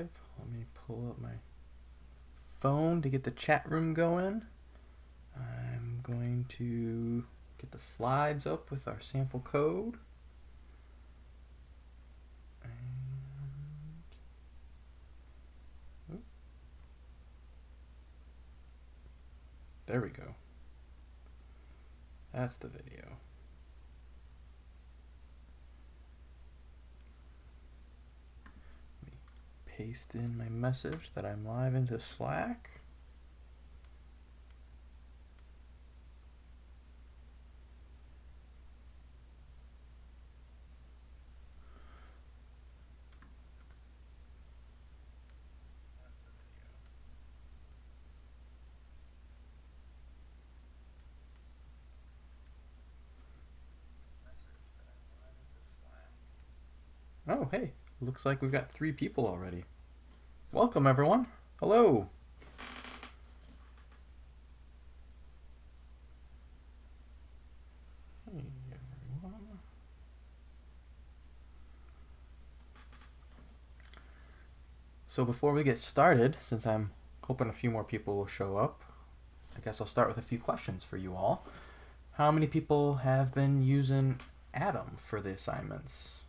live. Let me pull up my phone to get the chat room going. I'm going to get the slides up with our sample code. There we go. That's the video. Paste in my message that I'm live into Slack. Oh, hey, looks like we've got three people already. Welcome, everyone. Hello. Hey, everyone. So before we get started, since I'm hoping a few more people will show up, I guess I'll start with a few questions for you all. How many people have been using Atom for the assignments?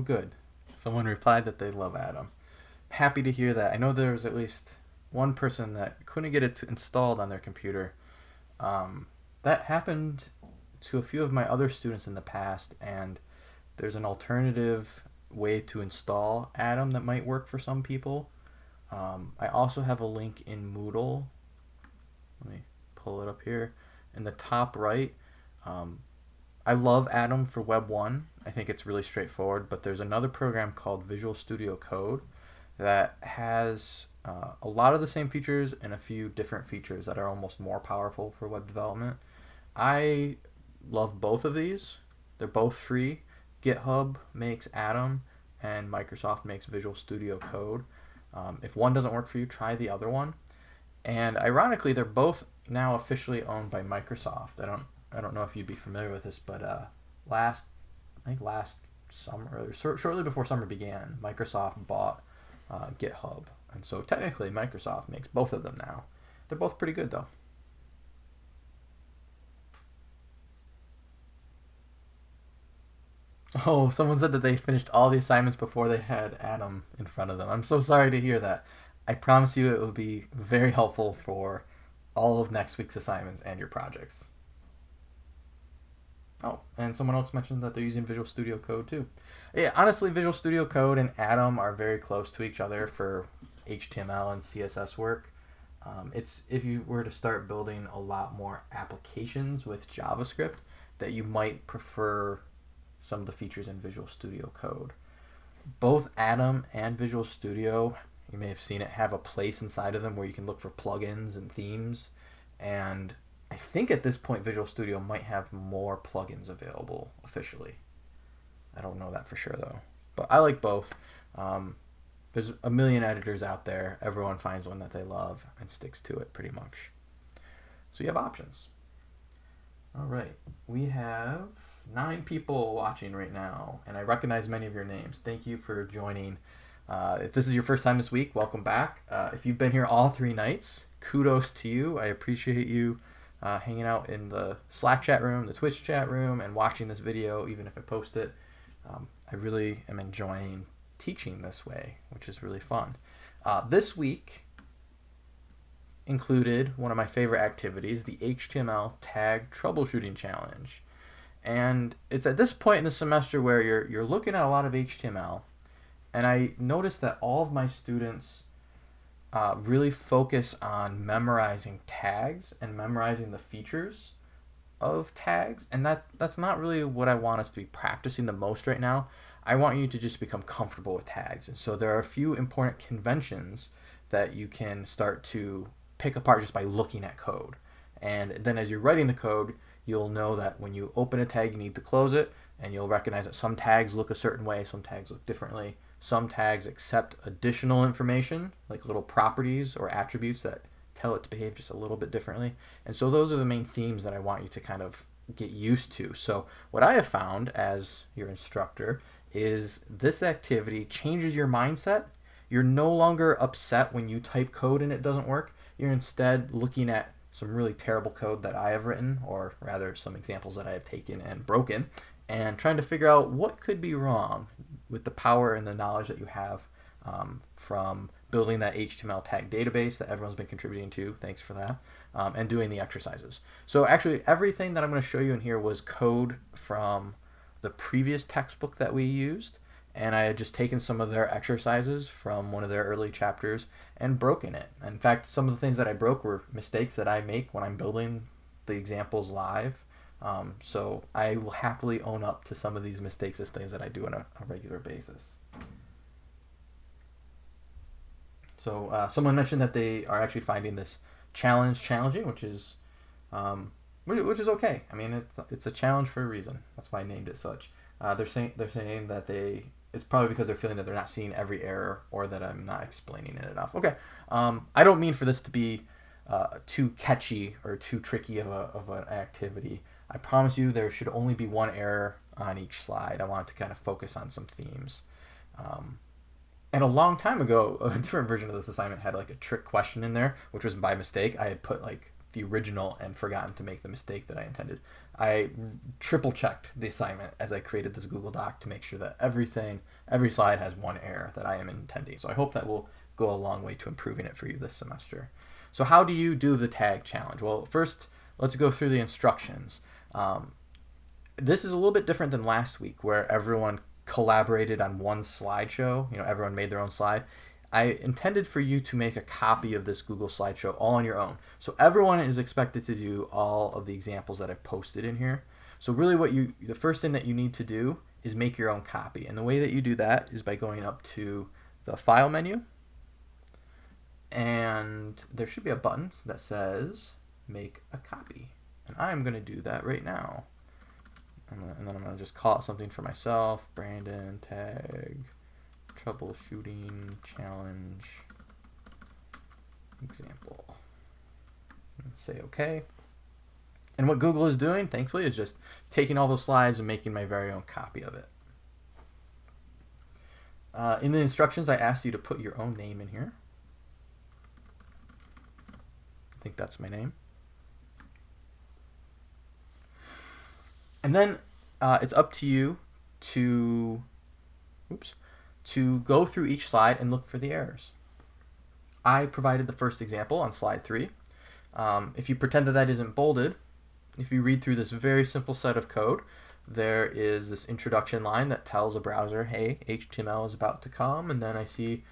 Oh, good. Someone replied that they love Atom. Happy to hear that. I know there was at least one person that couldn't get it installed on their computer. Um, that happened to a few of my other students in the past, and there's an alternative way to install Atom that might work for some people. Um, I also have a link in Moodle. Let me pull it up here. In the top right, um, I love Atom for Web 1. I think it's really straightforward, but there's another program called Visual Studio Code that has uh, a lot of the same features and a few different features that are almost more powerful for web development. I love both of these. They're both free. GitHub makes Atom and Microsoft makes Visual Studio Code. Um, if one doesn't work for you, try the other one. And ironically, they're both now officially owned by Microsoft. I don't I don't know if you'd be familiar with this, but uh, last I think last summer or shortly before summer began, Microsoft bought uh, GitHub, and so technically Microsoft makes both of them now. They're both pretty good though. Oh, someone said that they finished all the assignments before they had Atom in front of them. I'm so sorry to hear that. I promise you it will be very helpful for all of next week's assignments and your projects. Oh, and someone else mentioned that they're using Visual Studio Code too. Yeah, honestly, Visual Studio Code and Atom are very close to each other for HTML and CSS work. Um, it's if you were to start building a lot more applications with JavaScript, that you might prefer some of the features in Visual Studio Code. Both Atom and Visual Studio, you may have seen it, have a place inside of them where you can look for plugins and themes. And I think at this point Visual Studio might have more plugins available officially. I don't know that for sure though. But I like both. Um, there's a million editors out there. Everyone finds one that they love and sticks to it pretty much. So you have options. All right, we have nine people watching right now, and I recognize many of your names. Thank you for joining. Uh, if this is your first time this week, welcome back. Uh, if you've been here all three nights, kudos to you. I appreciate you uh, hanging out in the Slack chat room, the Twitch chat room, and watching this video, even if I post it. Um, I really am enjoying teaching this way, which is really fun. Uh, this week included one of my favorite activities, the HTML tag troubleshooting challenge. And it's at this point in the semester where you're, you're looking at a lot of HTML, and I noticed that all of my students uh, really focus on memorizing tags and memorizing the features of tags and that that's not really what I want us to be practicing the most right now. I want you to just become comfortable with tags. And so there are a few important conventions that you can start to pick apart just by looking at code. And then as you're writing the code, you'll know that when you open a tag, you need to close it, and you'll recognize that some tags look a certain way, some tags look differently. Some tags accept additional information, like little properties or attributes that tell it to behave just a little bit differently. And so those are the main themes that I want you to kind of get used to. So what I have found as your instructor is this activity changes your mindset. You're no longer upset when you type code and it doesn't work. You're instead looking at some really terrible code that I have written, or rather some examples that I have taken and broken, and trying to figure out what could be wrong with the power and the knowledge that you have um, from building that HTML tag database that everyone's been contributing to. Thanks for that. Um, and doing the exercises. So actually everything that I'm going to show you in here was code from the previous textbook that we used. And I had just taken some of their exercises from one of their early chapters and broken it. In fact, some of the things that I broke were mistakes that I make when I'm building the examples live. Um, so I will happily own up to some of these mistakes as things that I do on a, a regular basis. So uh, someone mentioned that they are actually finding this challenge challenging, which is um, which is okay. I mean, it's it's a challenge for a reason. That's why I named it such. Uh, they're saying they're saying that they it's probably because they're feeling that they're not seeing every error or that I'm not explaining it enough. Okay, um, I don't mean for this to be uh, too catchy or too tricky of a of an activity. I promise you there should only be one error on each slide. I want to kind of focus on some themes. Um, and a long time ago, a different version of this assignment had like a trick question in there, which was by mistake. I had put like the original and forgotten to make the mistake that I intended. I triple checked the assignment as I created this Google Doc to make sure that everything, every slide has one error that I am intending. So I hope that will go a long way to improving it for you this semester. So how do you do the tag challenge? Well, first, let's go through the instructions. Um, this is a little bit different than last week where everyone collaborated on one slideshow. You know, everyone made their own slide. I intended for you to make a copy of this Google slideshow all on your own. So everyone is expected to do all of the examples that I've posted in here. So really what you, the first thing that you need to do is make your own copy. And the way that you do that is by going up to the file menu and there should be a button that says make a copy. And I'm going to do that right now. And then I'm going to just call it something for myself. Brandon tag troubleshooting challenge example. Say OK. And what Google is doing, thankfully, is just taking all those slides and making my very own copy of it. Uh, in the instructions, I asked you to put your own name in here. I think that's my name. And then uh, it's up to you to, oops, to go through each slide and look for the errors. I provided the first example on slide three. Um, if you pretend that that isn't bolded, if you read through this very simple set of code, there is this introduction line that tells a browser, hey, HTML is about to come, and then I see,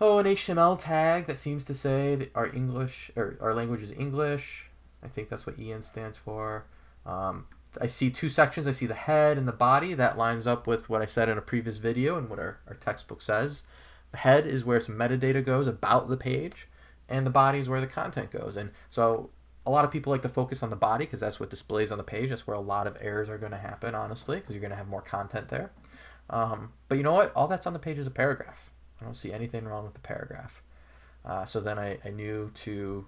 oh, an HTML tag that seems to say that our English or our language is English. I think that's what EN stands for. Um, I see two sections. I see the head and the body. That lines up with what I said in a previous video and what our, our textbook says. The head is where some metadata goes about the page, and the body is where the content goes. And so a lot of people like to focus on the body because that's what displays on the page. That's where a lot of errors are going to happen, honestly, because you're going to have more content there. Um, but you know what? All that's on the page is a paragraph. I don't see anything wrong with the paragraph. Uh, so then I, I knew to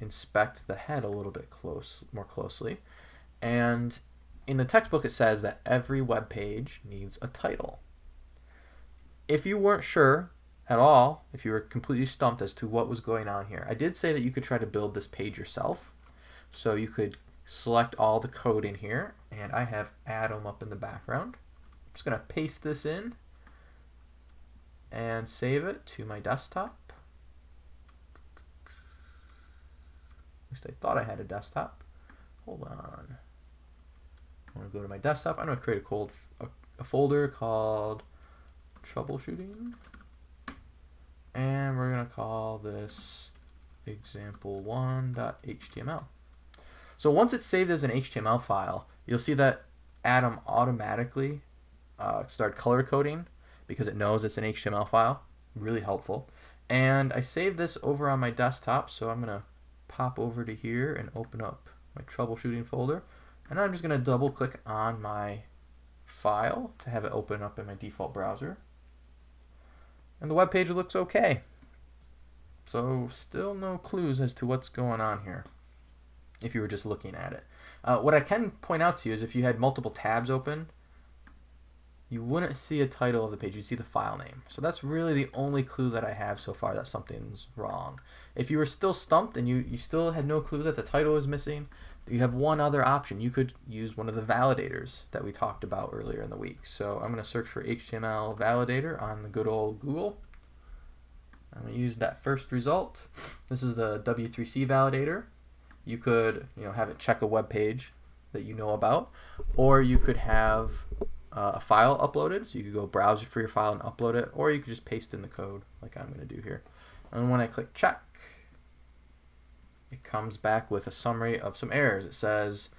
inspect the head a little bit close, more closely. And in the textbook, it says that every web page needs a title. If you weren't sure at all, if you were completely stumped as to what was going on here, I did say that you could try to build this page yourself. So you could select all the code in here, and I have Atom up in the background. I'm just going to paste this in and save it to my desktop. At least I thought I had a desktop. Hold on. I'm to go to my desktop. I'm to create a, cold, a, a folder called troubleshooting. And we're going to call this example1.html. So once it's saved as an HTML file, you'll see that Atom automatically uh, started color coding because it knows it's an HTML file. Really helpful. And I saved this over on my desktop, so I'm going to pop over to here and open up my troubleshooting folder. And I'm just going to double click on my file to have it open up in my default browser. And the web page looks okay. So still no clues as to what's going on here if you were just looking at it. Uh, what I can point out to you is if you had multiple tabs open, you wouldn't see a title of the page, you'd see the file name. So that's really the only clue that I have so far that something's wrong. If you were still stumped and you, you still had no clue that the title is missing, you have one other option. You could use one of the validators that we talked about earlier in the week. So I'm going to search for HTML validator on the good old Google. I'm going to use that first result. This is the W3C validator. You could you know, have it check a web page that you know about, or you could have uh, a file uploaded. So you could go browse for your file and upload it, or you could just paste in the code like I'm going to do here. And when I click check, it comes back with a summary of some errors. It says,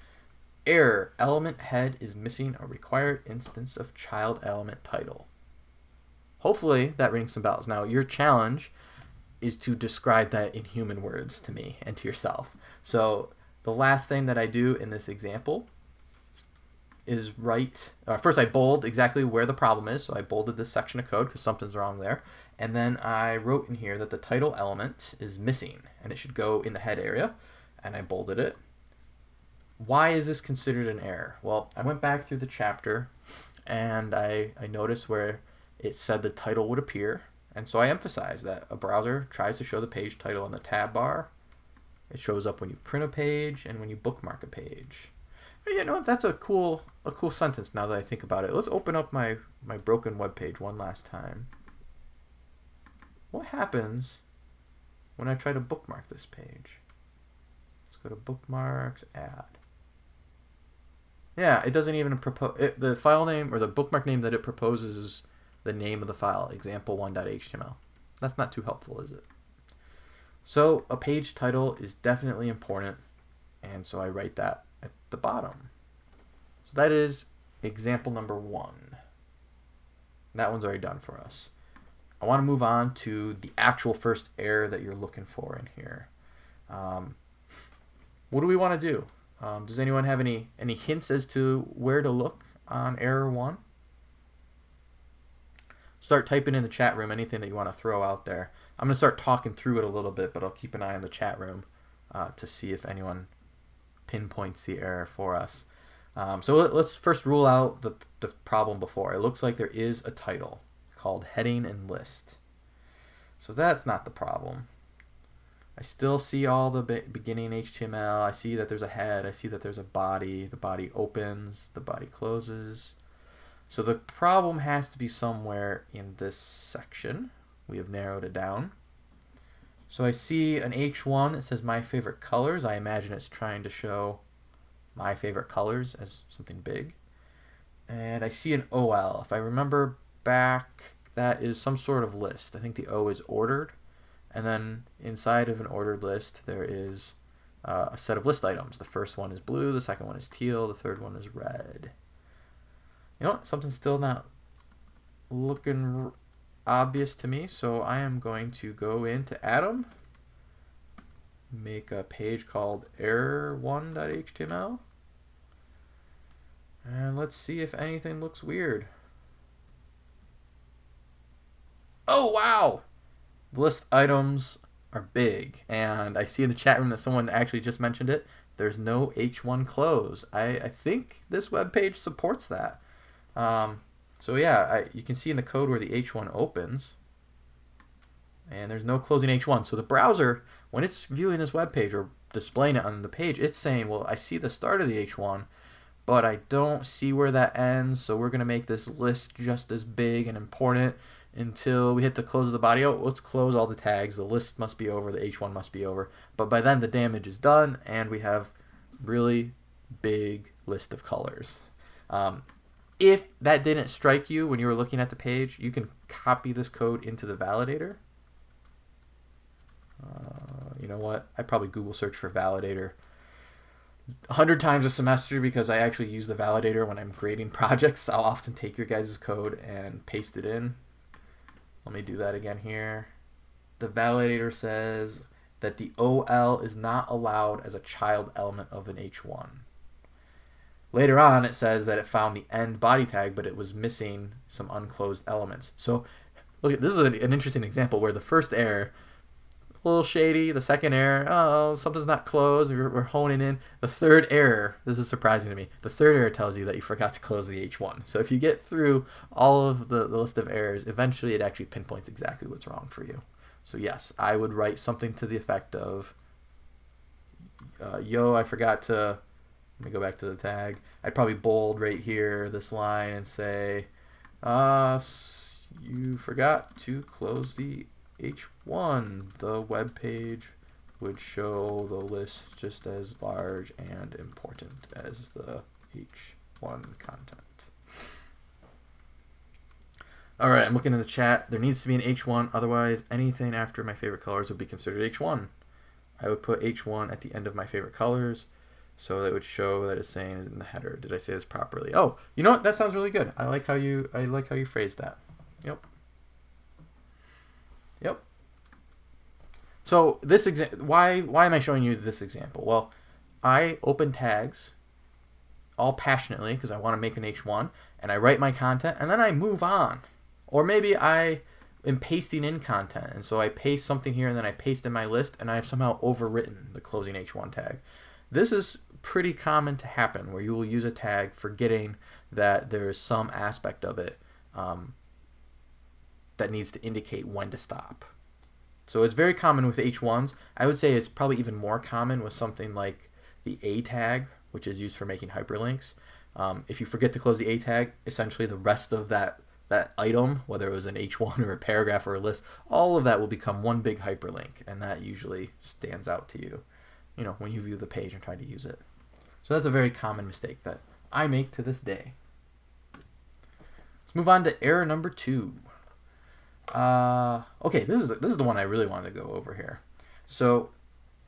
error, element head is missing a required instance of child element title. Hopefully that rings some bells. Now your challenge is to describe that in human words to me and to yourself. So the last thing that I do in this example is right. uh, first I bold exactly where the problem is. So I bolded this section of code because something's wrong there. And then I wrote in here that the title element is missing and it should go in the head area. And I bolded it. Why is this considered an error? Well, I went back through the chapter and I, I noticed where it said the title would appear. And so I emphasized that a browser tries to show the page title on the tab bar. It shows up when you print a page and when you bookmark a page. You know, that's a cool a cool sentence now that I think about it. Let's open up my, my broken web page one last time. What happens when I try to bookmark this page? Let's go to bookmarks, add. Yeah, it doesn't even propose, the file name or the bookmark name that it proposes is the name of the file, example1.html. That's not too helpful, is it? So a page title is definitely important, and so I write that at the bottom. So that is example number one. That one's already done for us. I want to move on to the actual first error that you're looking for in here. Um, what do we want to do? Um, does anyone have any, any hints as to where to look on error one? Start typing in the chat room anything that you want to throw out there. I'm going to start talking through it a little bit, but I'll keep an eye on the chat room uh, to see if anyone pinpoints the error for us. Um, so let, us first rule out the, the problem before. It looks like there is a title called heading and list. So that's not the problem. I still see all the be beginning HTML. I see that there's a head. I see that there's a body. The body opens. The body closes. So the problem has to be somewhere in this section. We have narrowed it down. So I see an H1 that says my favorite colors. I imagine it's trying to show my favorite colors as something big. And I see an OL. If I remember back, that is some sort of list. I think the O is ordered. And then inside of an ordered list, there is uh, a set of list items. The first one is blue, the second one is teal, the third one is red. You know what? Something's still not looking obvious to me, so I am going to go into Atom, make a page called error1.html, and let's see if anything looks weird. oh wow, list items are big. And I see in the chat room that someone actually just mentioned it. There's no H1 close. I, I think this web page supports that. Um, so yeah, I, you can see in the code where the H1 opens, and there's no closing H1. So the browser, when it's viewing this web page or displaying it on the page, it's saying, well, I see the start of the H1, but I don't see where that ends, so we're going to make this list just as big and important until we hit the close of the body. Oh, let's close all the tags. The list must be over. The H1 must be over. But by then the damage is done and we have really big list of colors. Um, if that didn't strike you when you were looking at the page, you can copy this code into the validator. Uh, you know what? I probably Google search for validator a hundred times a semester because I actually use the validator when I'm grading projects. I'll often take your guys' code and paste it in let me do that again here. the validator says that the OL is not allowed as a child element of an H1. Later on, it says that it found the end body tag, but it was missing some unclosed elements. So, look, this is an interesting example where the first error a little shady. The second error, oh, something's not closed. We're, we're honing in. The third error, this is surprising to me. The third error tells you that you forgot to close the H1. So if you get through all of the, the list of errors, eventually it actually pinpoints exactly what's wrong for you. So yes, I would write something to the effect of, uh, yo, I forgot to, let me go back to the tag. I'd probably bold right here this line and say, uh, you forgot to close the H1, the web page would show the list just as large and important as the H1 content. Alright, I'm looking in the chat. There needs to be an H1, otherwise anything after my favorite colors would be considered H1. I would put H1 at the end of my favorite colors, so that would show that it's saying in the header. Did I say this properly? Oh, you know what? That sounds really good. I like how you I like how you phrased that. Yep. Yep. So this example, why why am I showing you this example? Well, I open tags all passionately because I want to make an H1 and I write my content and then I move on. Or maybe I am pasting in content and so I paste something here and then I paste in my list and I've somehow overwritten the closing H1 tag. This is pretty common to happen where you will use a tag forgetting that there is some aspect of it um, that needs to indicate when to stop. So it's very common with H1s. I would say it's probably even more common with something like the A tag, which is used for making hyperlinks. Um, if you forget to close the A tag, essentially the rest of that that item, whether it was an H1 or a paragraph or a list, all of that will become one big hyperlink, and that usually stands out to you, you know, when you view the page and try to use it. So that's a very common mistake that I make to this day. Let's move on to error number two. Uh, okay, this is this is the one I really wanted to go over here. So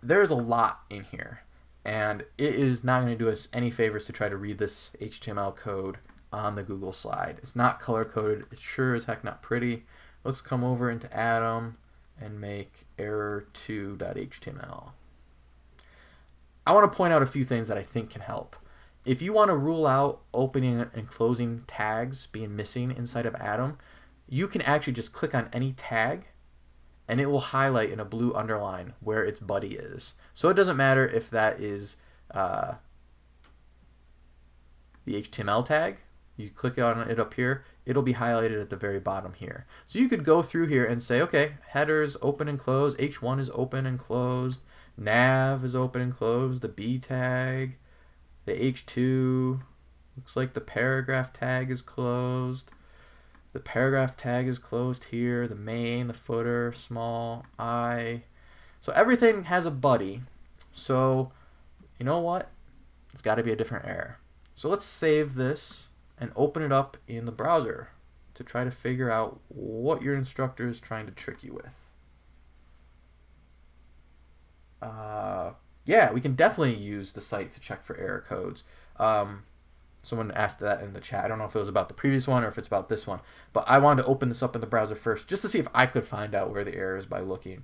there's a lot in here, and it is not going to do us any favors to try to read this HTML code on the Google slide. It's not color coded. It's sure as heck not pretty. Let's come over into Atom and make error2.html. I want to point out a few things that I think can help. If you want to rule out opening and closing tags being missing inside of Atom, you can actually just click on any tag and it will highlight in a blue underline where its buddy is. So it doesn't matter if that is uh, the HTML tag. You click on it up here, it'll be highlighted at the very bottom here. So you could go through here and say, okay, headers open and closed, H1 is open and closed, nav is open and closed, the B tag, the H2, looks like the paragraph tag is closed, the paragraph tag is closed here, the main, the footer, small, I. So everything has a buddy. So you know what? It's got to be a different error. So let's save this and open it up in the browser to try to figure out what your instructor is trying to trick you with. Uh, yeah, we can definitely use the site to check for error codes. Um, Someone asked that in the chat. I don't know if it was about the previous one or if it's about this one. But I wanted to open this up in the browser first just to see if I could find out where the error is by looking.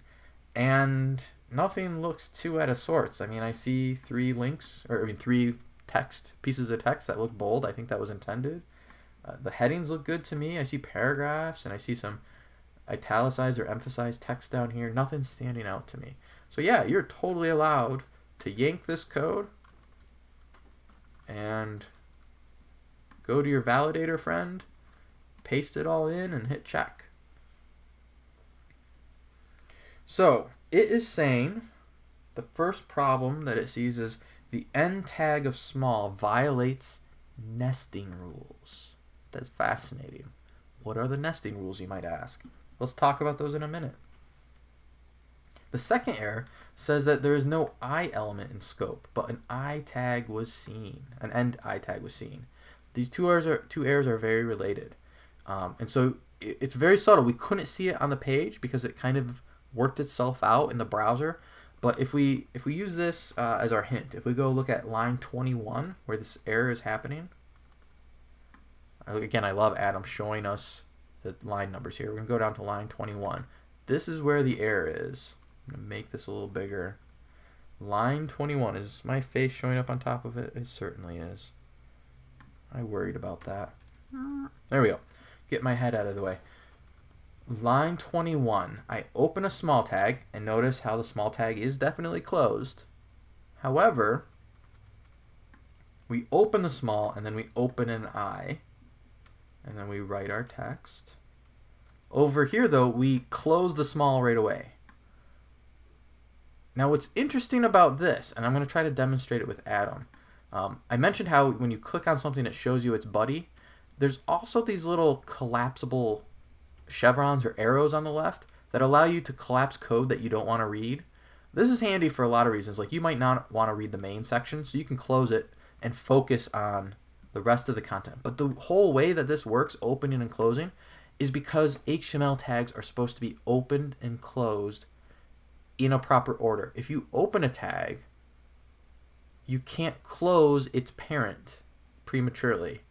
And nothing looks too out of sorts. I mean, I see three links, or I mean, three text pieces of text that look bold. I think that was intended. Uh, the headings look good to me. I see paragraphs and I see some italicized or emphasized text down here. Nothing's standing out to me. So yeah, you're totally allowed to yank this code and go to your validator friend, paste it all in, and hit check. So it is saying the first problem that it sees is the end tag of small violates nesting rules. That's fascinating. What are the nesting rules, you might ask? Let's talk about those in a minute. The second error says that there is no I element in scope, but an I tag was seen, an end I tag was seen. These two errors are two errors are very related, um, and so it, it's very subtle. We couldn't see it on the page because it kind of worked itself out in the browser. But if we if we use this uh, as our hint, if we go look at line 21 where this error is happening, again I love Atom showing us the line numbers here. We're gonna go down to line 21. this is where the error is. I'm going to make this a little bigger. Line 21. Is my face showing up on top of it? It certainly is. I worried about that. Ah. There we go. Get my head out of the way. Line 21. I open a small tag and notice how the small tag is definitely closed. However, we open the small and then we open an I and then we write our text. Over here though, we close the small right away. Now what's interesting about this, and I'm going to try to demonstrate it with Atom. Um, I mentioned how when you click on something it shows you its buddy. There's also these little collapsible chevrons or arrows on the left that allow you to collapse code that you don't want to read. This is handy for a lot of reasons. Like you might not want to read the main section, so you can close it and focus on the rest of the content. But the whole way that this works, opening and closing, is because HTML tags are supposed to be opened and closed in a proper order. If you open a tag, you can't close its parent prematurely.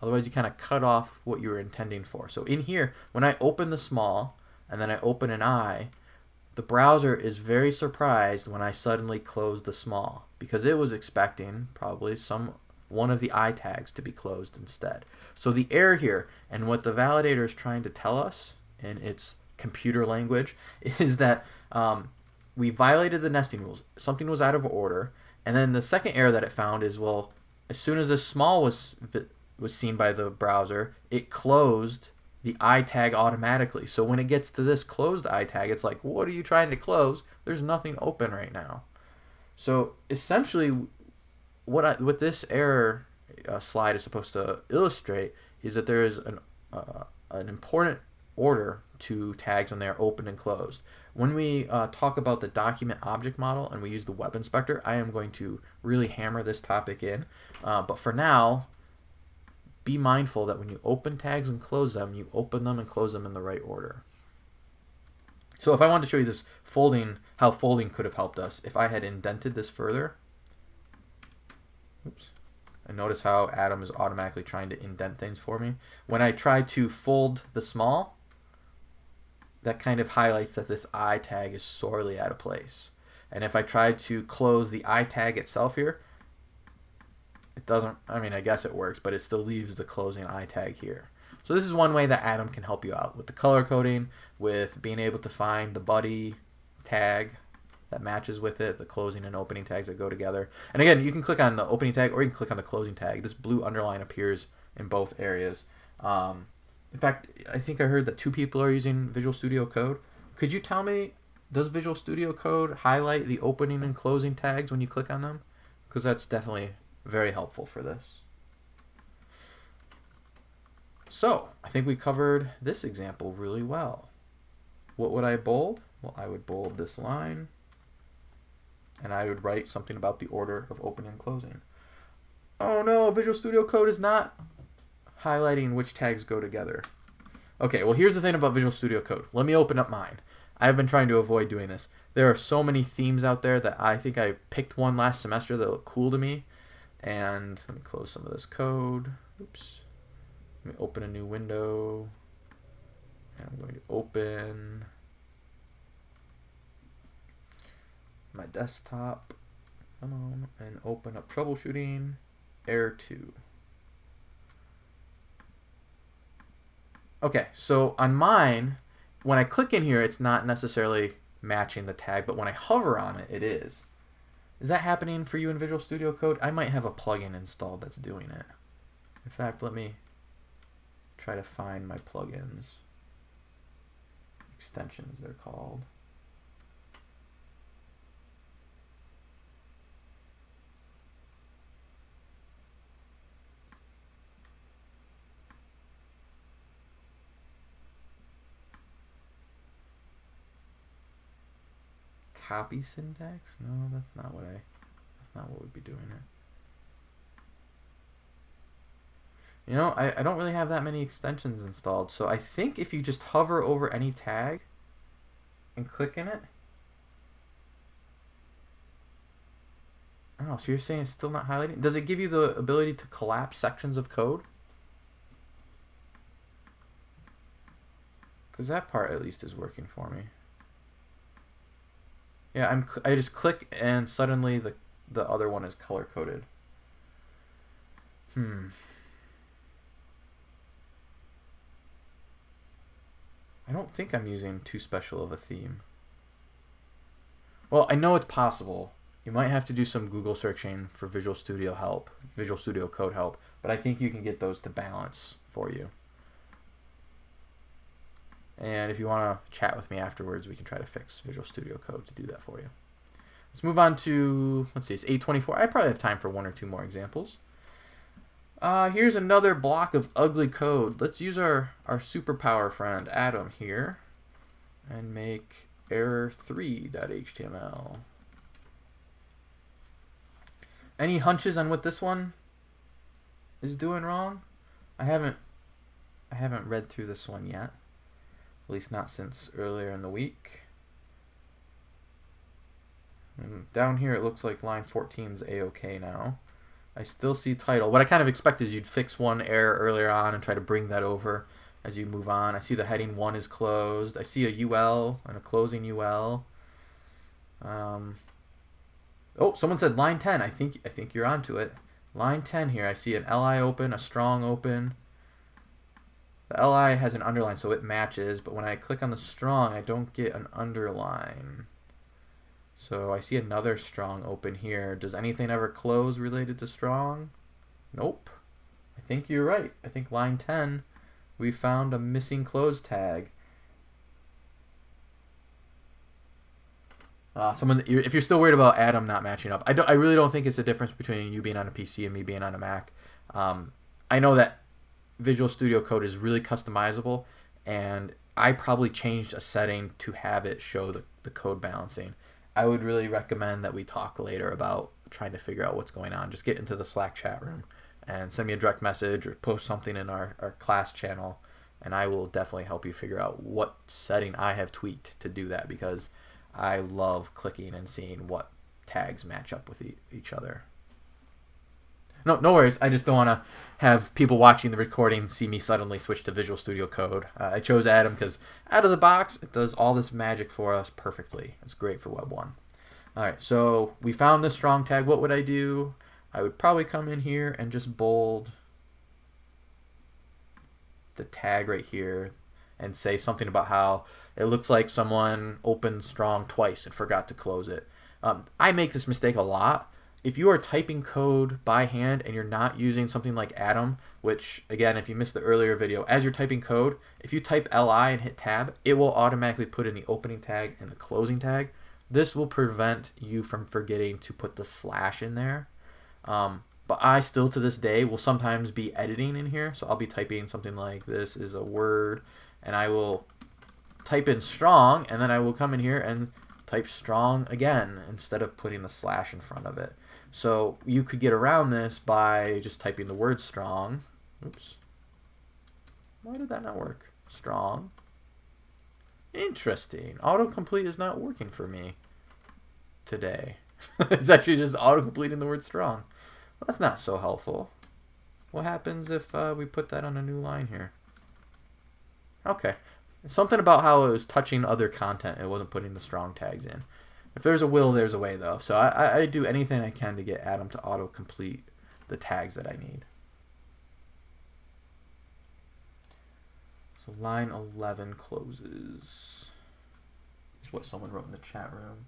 Otherwise, you kind of cut off what you were intending for. So in here, when I open the small and then I open an I, the browser is very surprised when I suddenly close the small because it was expecting probably some one of the I tags to be closed instead. So the error here and what the validator is trying to tell us in its computer language is that um, we violated the nesting rules. Something was out of order. And then the second error that it found is, well, as soon as this small was was seen by the browser, it closed the I tag automatically. So when it gets to this closed I tag, it's like, what are you trying to close? There's nothing open right now. So essentially, what I, what this error uh, slide is supposed to illustrate is that there is an uh, an important order to tags when they are open and closed. When we uh, talk about the document object model and we use the web inspector, I am going to really hammer this topic in. Uh, but for now, be mindful that when you open tags and close them, you open them and close them in the right order. So if I wanted to show you this folding, how folding could have helped us, if I had indented this further, oops, and notice how Atom is automatically trying to indent things for me. When I try to fold the small, that kind of highlights that this I tag is sorely out of place. And if I try to close the I tag itself here, it doesn't, I mean, I guess it works, but it still leaves the closing I tag here. So this is one way that Atom can help you out with the color coding, with being able to find the buddy tag that matches with it, the closing and opening tags that go together. And again, you can click on the opening tag or you can click on the closing tag. This blue underline appears in both areas. Um, in fact, I think I heard that two people are using Visual Studio Code. Could you tell me, does Visual Studio Code highlight the opening and closing tags when you click on them? Because that's definitely very helpful for this. So, I think we covered this example really well. What would I bold? Well, I would bold this line, and I would write something about the order of opening and closing. Oh no, Visual Studio Code is not highlighting which tags go together. Okay, well here's the thing about Visual Studio Code. Let me open up mine. I've been trying to avoid doing this. There are so many themes out there that I think I picked one last semester that looked cool to me and let me close some of this code. Oops. Let me open a new window. And I'm going to open my desktop. Come on. And open up troubleshooting. Error 2. Okay, so on mine, when I click in here, it's not necessarily matching the tag, but when I hover on it, it is. Is that happening for you in Visual Studio Code? I might have a plugin installed that's doing it. In fact, let me try to find my plugins. Extensions, they're called. Copy syntax? No, that's not what I, that's not what we'd be doing here. You know, I, I don't really have that many extensions installed, so I think if you just hover over any tag and click in it, I don't know, so you're saying it's still not highlighting? Does it give you the ability to collapse sections of code? Because that part at least is working for me. Yeah, I'm. I just click and suddenly the the other one is color coded. Hmm. I don't think I'm using too special of a theme. Well, I know it's possible. You might have to do some Google searching for Visual Studio help, Visual Studio Code help, but I think you can get those to balance for you. And if you want to chat with me afterwards, we can try to fix Visual Studio Code to do that for you. Let's move on to, let's see, it's 824. I probably have time for one or two more examples. Uh, here's another block of ugly code. Let's use our, our superpower friend Atom, here and make error3.html. Any hunches on what this one is doing wrong? I haven't I haven't read through this one yet. At least not since earlier in the week. And down here it looks like line 14 is a-okay now. I still see title. What I kind of expected is you'd fix one error earlier on and try to bring that over as you move on. I see the heading 1 is closed. I see a UL and a closing UL. Um, oh, someone said line 10. I think I think you're onto it. Line 10 here. I see an LI open, a strong open. The LI has an underline, so it matches, but when I click on the strong, I don't get an underline. So I see another strong open here. Does anything ever close related to strong? Nope. I think you're right. I think line 10, we found a missing close tag. Uh, someone, if you're still worried about Atom not matching up, I don't. I really don't think it's a difference between you being on a PC and me being on a Mac. Um, I know that Visual Studio Code is really customizable, and I probably changed a setting to have it show the, the code balancing. I would really recommend that we talk later about trying to figure out what's going on. Just get into the Slack chat room and send me a direct message or post something in our, our class channel, and I will definitely help you figure out what setting I have tweaked to do that because I love clicking and seeing what tags match up with e each other. No, no worries. I just don't want to have people watching the recording see me suddenly switch to Visual Studio Code. Uh, I chose Atom because out of the box, it does all this magic for us perfectly. It's great for Web 1. All right, so we found this strong tag. What would I do? I would probably come in here and just bold the tag right here and say something about how it looks like someone opened strong twice and forgot to close it. Um, I make this mistake a lot if you are typing code by hand and you're not using something like Atom, which again, if you missed the earlier video, as you're typing code, if you type LI and hit tab, it will automatically put in the opening tag and the closing tag. This will prevent you from forgetting to put the slash in there. Um, but I still to this day will sometimes be editing in here. So I'll be typing something like this is a word and I will type in strong and then I will come in here and type strong again instead of putting the slash in front of it. So you could get around this by just typing the word strong. Oops. Why did that not work? Strong. Interesting. Autocomplete is not working for me today. it's actually just auto-completing the word strong. Well, that's not so helpful. What happens if uh, we put that on a new line here? Okay. Something about how it was touching other content. It wasn't putting the strong tags in. If there's a will, there's a way, though. So I, I do anything I can to get Atom to auto-complete the tags that I need. So line 11 closes. Is what someone wrote in the chat room.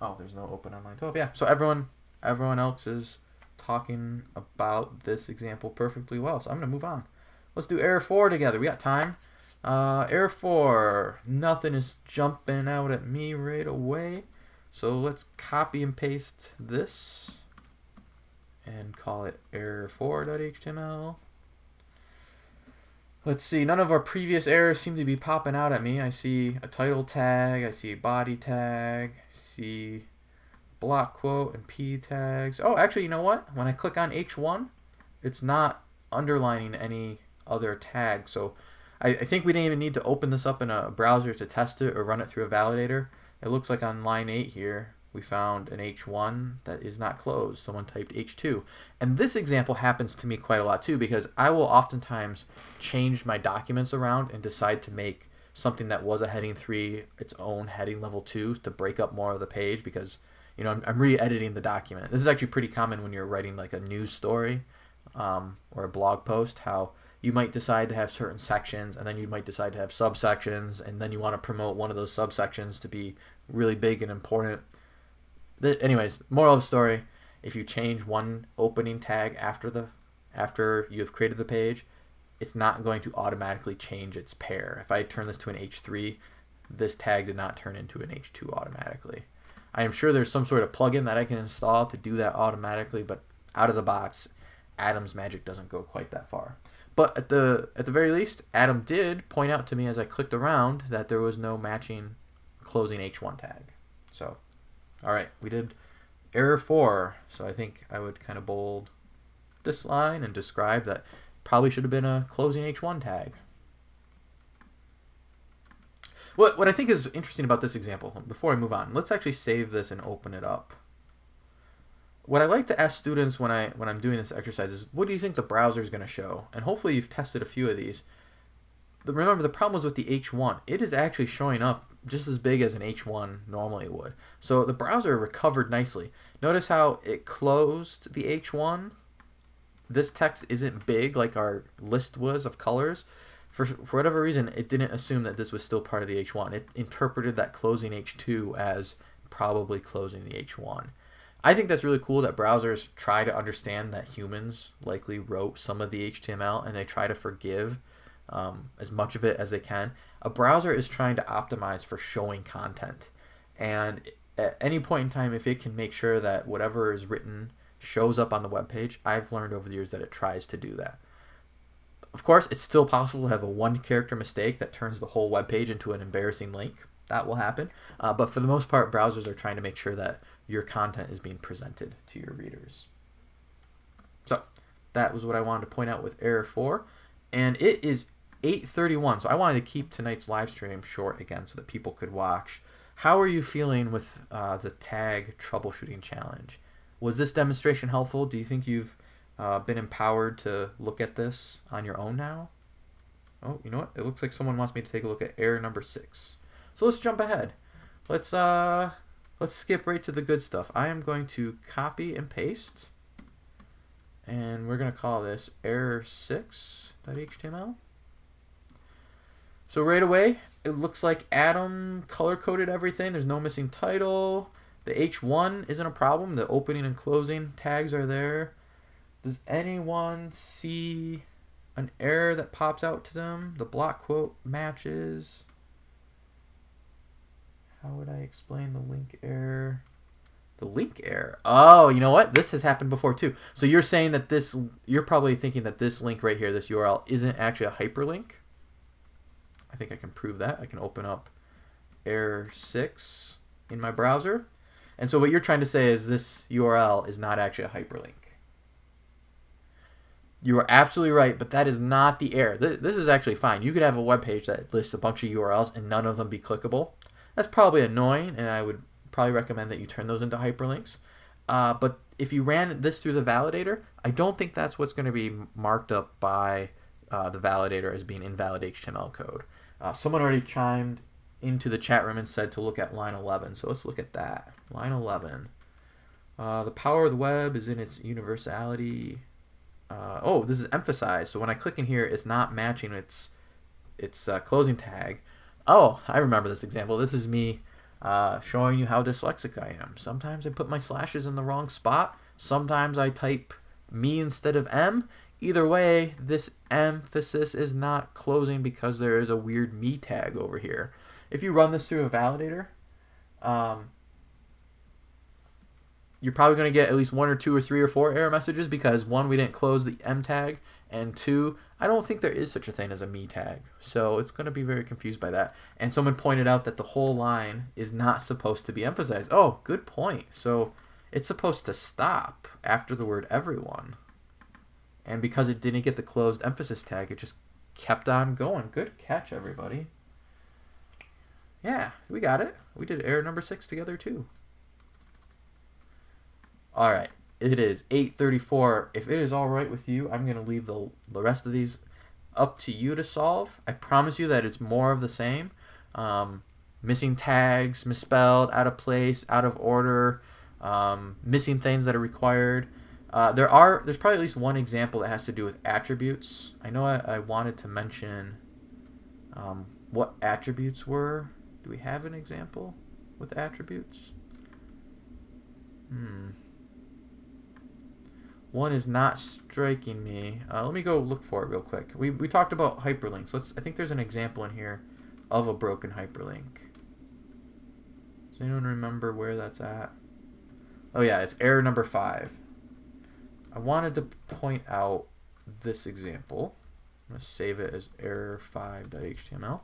Oh, there's no open on line 12. Yeah, so everyone, everyone else is talking about this example perfectly well. So I'm going to move on. Let's do error 4 together. We got time. Uh, Air 4, nothing is jumping out at me right away. So let's copy and paste this and call it error4.html. Let's see, none of our previous errors seem to be popping out at me. I see a title tag, I see a body tag, I see block quote and p tags. Oh, actually, you know what? When I click on h1, it's not underlining any other tag. So I, I think we didn't even need to open this up in a browser to test it or run it through a validator. It looks like on line 8 here, we found an H1 that is not closed. Someone typed H2. And this example happens to me quite a lot too because I will oftentimes change my documents around and decide to make something that was a heading three, its own heading level two to break up more of the page because you know I'm, I'm re-editing the document. This is actually pretty common when you're writing like a news story um, or a blog post. How you might decide to have certain sections and then you might decide to have subsections and then you want to promote one of those subsections to be really big and important. Anyways, moral of the story: if you change one opening tag after the after you've created the page, it's not going to automatically change its pair. If I turn this to an H3, this tag did not turn into an H2 automatically. I am sure there's some sort of plugin that I can install to do that automatically, but out of the box, Atom's magic doesn't go quite that far. But at the at the very least, Atom did point out to me as I clicked around that there was no matching closing H1 tag. So, all right, we did error 4. So I think I would kind of bold this line and describe that probably should have been a closing H1 tag. What, what I think is interesting about this example, before I move on, let's actually save this and open it up. What I like to ask students when, I, when I'm doing this exercise is, what do you think the browser is going to show? And hopefully you've tested a few of these. The, remember, the problem was with the H1. It is actually showing up just as big as an H1 normally would. So the browser recovered nicely. Notice how it closed the H1 this text isn't big like our list was of colors, for, for whatever reason, it didn't assume that this was still part of the H1. It interpreted that closing H2 as probably closing the H1. I think that's really cool that browsers try to understand that humans likely wrote some of the HTML and they try to forgive um, as much of it as they can. A browser is trying to optimize for showing content. And at any point in time, if it can make sure that whatever is written shows up on the web page, I've learned over the years that it tries to do that. Of course, it's still possible to have a one character mistake that turns the whole web page into an embarrassing link. That will happen. Uh, but for the most part, browsers are trying to make sure that your content is being presented to your readers. So that was what I wanted to point out with error 4. And it is 8.31, so I wanted to keep tonight's live stream short again so that people could watch. How are you feeling with uh, the tag troubleshooting challenge? Was this demonstration helpful? Do you think you've uh, been empowered to look at this on your own now? Oh, you know what? It looks like someone wants me to take a look at error number six. So let's jump ahead. Let's uh, let's skip right to the good stuff. I am going to copy and paste, and we're going to call this error six.html. So right away, it looks like Atom color coded everything. There's no missing title. The H1 isn't a problem. The opening and closing tags are there. Does anyone see an error that pops out to them? The block quote matches. How would I explain the link error? The link error. Oh, you know what? This has happened before too. So you're saying that this, you're probably thinking that this link right here, this URL, isn't actually a hyperlink. I think I can prove that. I can open up error 6 in my browser. And so what you're trying to say is this URL is not actually a hyperlink. You are absolutely right, but that is not the error. This is actually fine. You could have a web page that lists a bunch of URLs and none of them be clickable. That's probably annoying, and I would probably recommend that you turn those into hyperlinks. Uh, but if you ran this through the validator, I don't think that's what's going to be marked up by uh, the validator as being invalid HTML code. Uh, someone already chimed into the chat room and said to look at line 11. So let's look at that. Line 11. Uh, the power of the web is in its universality. Uh, oh, this is emphasized. So when I click in here, it's not matching its its uh, closing tag. Oh, I remember this example. This is me uh, showing you how dyslexic I am. Sometimes I put my slashes in the wrong spot. Sometimes I type me instead of M. Either way, this emphasis is not closing because there is a weird me tag over here if you run this through a validator, um, you're probably going to get at least one or two or three or four error messages because one, we didn't close the M tag, and two, I don't think there is such a thing as a me tag. So it's going to be very confused by that. And someone pointed out that the whole line is not supposed to be emphasized. Oh, good point. So it's supposed to stop after the word everyone. And because it didn't get the closed emphasis tag, it just kept on going. Good catch, everybody. Yeah, we got it. We did error number six together too. All right, it is 8:34. If it is all right with you, I'm gonna leave the the rest of these up to you to solve. I promise you that it's more of the same. Um, missing tags, misspelled, out of place, out of order, um, missing things that are required. Uh, there are there's probably at least one example that has to do with attributes. I know I, I wanted to mention um, what attributes were. Do we have an example with attributes? Hmm. One is not striking me. Uh, let me go look for it real quick. We, we talked about hyperlinks. Let's. I think there's an example in here of a broken hyperlink. Does anyone remember where that's at? Oh yeah, it's error number five. I wanted to point out this example. I'm going to save it as error5.html.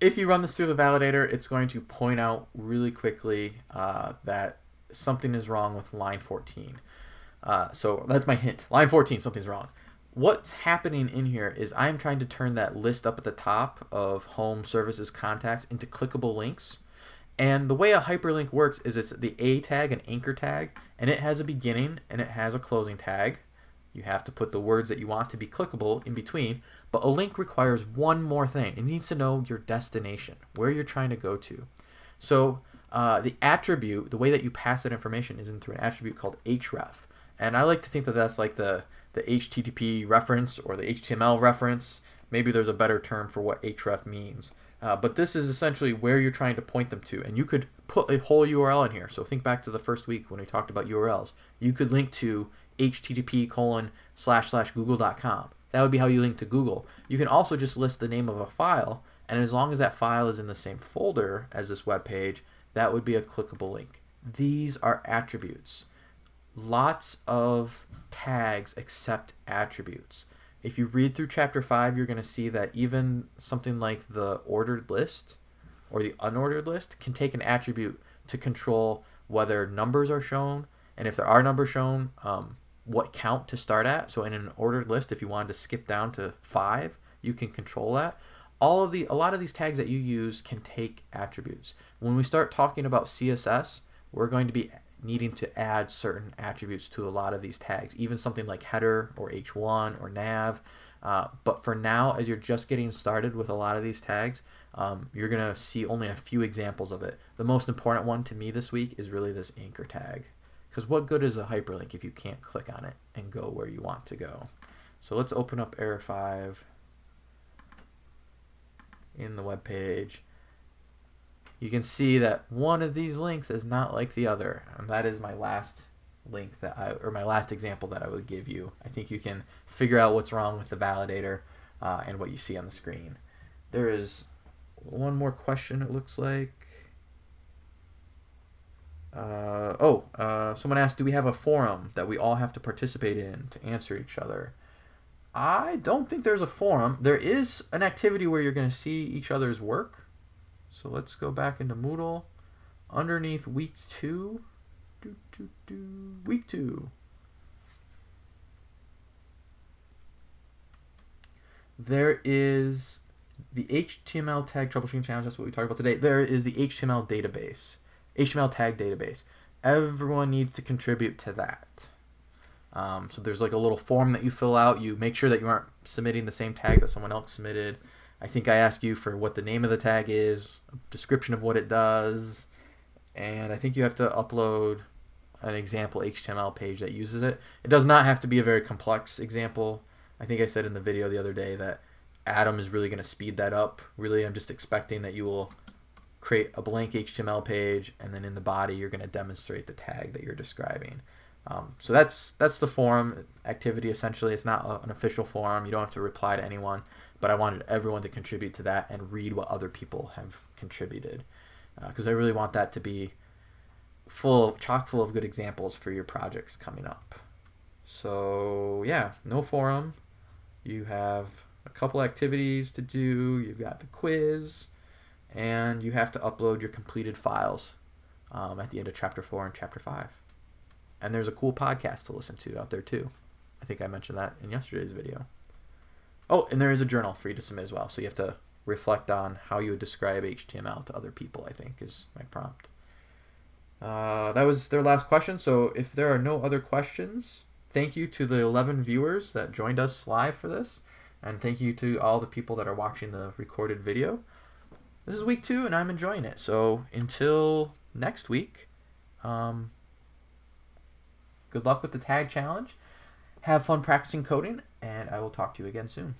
If you run this through the validator, it's going to point out really quickly uh, that something is wrong with line 14. Uh, so that's my hint. Line 14, something's wrong. What's happening in here is I'm trying to turn that list up at the top of home services contacts into clickable links. And the way a hyperlink works is it's the A tag and anchor tag, and it has a beginning and it has a closing tag. You have to put the words that you want to be clickable in between, but a link requires one more thing. It needs to know your destination, where you're trying to go to. So uh, the attribute, the way that you pass that information is in through an attribute called href. And I like to think that that's like the, the HTTP reference or the HTML reference. Maybe there's a better term for what href means. Uh, but this is essentially where you're trying to point them to. And you could put a whole URL in here. So think back to the first week when we talked about URLs. You could link to http colon slash slash google.com. That would be how you link to Google. You can also just list the name of a file, and as long as that file is in the same folder as this web page, that would be a clickable link. These are attributes. Lots of tags accept attributes. If you read through chapter 5, you're going to see that even something like the ordered list or the unordered list can take an attribute to control whether numbers are shown, and if there are numbers shown, um, what count to start at. So in an ordered list, if you wanted to skip down to five, you can control that. All of the a lot of these tags that you use can take attributes. When we start talking about CSS, we're going to be needing to add certain attributes to a lot of these tags, even something like header or h1 or nav. Uh, but for now, as you're just getting started with a lot of these tags, um, you're going to see only a few examples of it. The most important one to me this week is really this anchor tag. Because what good is a hyperlink if you can't click on it and go where you want to go? So let's open up Error 5 in the web page. You can see that one of these links is not like the other. And that is my last link that I, or my last example that I would give you. I think you can figure out what's wrong with the validator uh, and what you see on the screen. There is one more question it looks like. Uh, oh, uh, someone asked, do we have a forum that we all have to participate in to answer each other? I don't think there's a forum. There is an activity where you're going to see each other's work. So let's go back into Moodle. Underneath week two, do, do, do, week two. There is the HTML tag troubleshooting challenge. That's what we talked about today. There is the HTML database. HTML tag database. Everyone needs to contribute to that. Um, so there's like a little form that you fill out. You make sure that you aren't submitting the same tag that someone else submitted. I think I ask you for what the name of the tag is, a description of what it does, and I think you have to upload an example HTML page that uses it. It does not have to be a very complex example. I think I said in the video the other day that Atom is really going to speed that up. Really, I'm just expecting that you will create a blank HTML page, and then in the body you're going to demonstrate the tag that you're describing. Um, so that's that's the forum activity essentially. It's not a, an official forum. You don't have to reply to anyone, but I wanted everyone to contribute to that and read what other people have contributed because uh, I really want that to be full, chock full of good examples for your projects coming up. So yeah, no forum. You have a couple activities to do. You've got the quiz and you have to upload your completed files um, at the end of chapter 4 and chapter 5 and there's a cool podcast to listen to out there too. I think I mentioned that in yesterday's video. Oh, and there is a journal for you to submit as well. So you have to reflect on how you would describe HTML to other people, I think, is my prompt. Uh, that was their last question. So if there are no other questions, thank you to the 11 viewers that joined us live for this. And thank you to all the people that are watching the recorded video. This is week two, and I'm enjoying it. So until next week, um, Good luck with the tag challenge. Have fun practicing coding, and I will talk to you again soon.